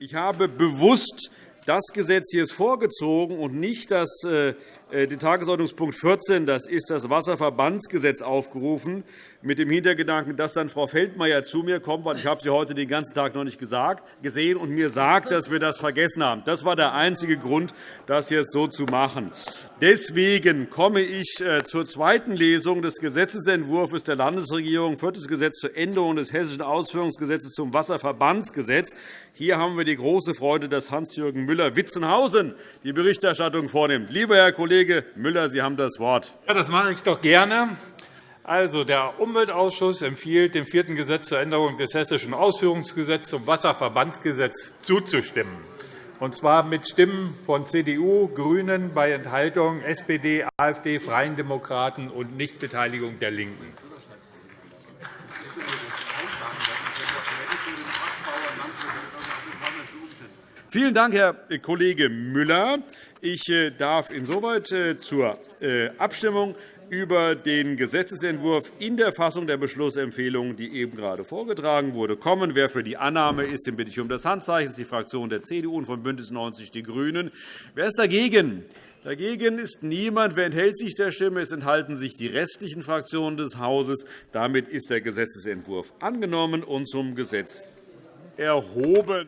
Ich habe bewusst das Gesetz hier ist vorgezogen und nicht das, äh, den Tagesordnungspunkt 14, das ist das Wasserverbandsgesetz, aufgerufen, mit dem Hintergedanken, dass dann Frau Feldmayer zu mir kommt, weil ich habe sie heute den ganzen Tag noch nicht gesagt, gesehen und mir sagt, dass wir das vergessen haben. Das war der einzige Grund, das jetzt so zu machen. Deswegen komme ich äh, zur zweiten Lesung des Gesetzentwurfs der Landesregierung, viertes Gesetz zur Änderung des Hessischen Ausführungsgesetzes zum Wasserverbandsgesetz. Hier haben wir die große Freude, dass Hans-Jürgen Müller-Witzenhausen die Berichterstattung vornimmt. Lieber Herr Kollege Müller, Sie haben das Wort. Ja, das mache ich doch gerne. Also, der Umweltausschuss empfiehlt, dem vierten Gesetz zur Änderung des Hessischen Ausführungsgesetzes zum Wasserverbandsgesetz zuzustimmen, und zwar mit Stimmen von CDU, GRÜNEN, bei Enthaltung SPD, AfD, Freien Demokraten und Nichtbeteiligung der LINKEN. Vielen Dank, Herr Kollege Müller. Ich äh, darf insoweit äh, zur äh, Abstimmung über den Gesetzentwurf in der Fassung der Beschlussempfehlung, die eben gerade vorgetragen wurde, kommen. Wer für die Annahme ist, den bitte ich um das Handzeichen. Die Fraktion der CDU und von BÜNDNIS 90 die GRÜNEN. Wer ist dagegen? Dagegen ist niemand. Wer enthält sich der Stimme? Es enthalten sich die restlichen Fraktionen des Hauses. Damit ist der Gesetzentwurf angenommen und zum Gesetz erhoben.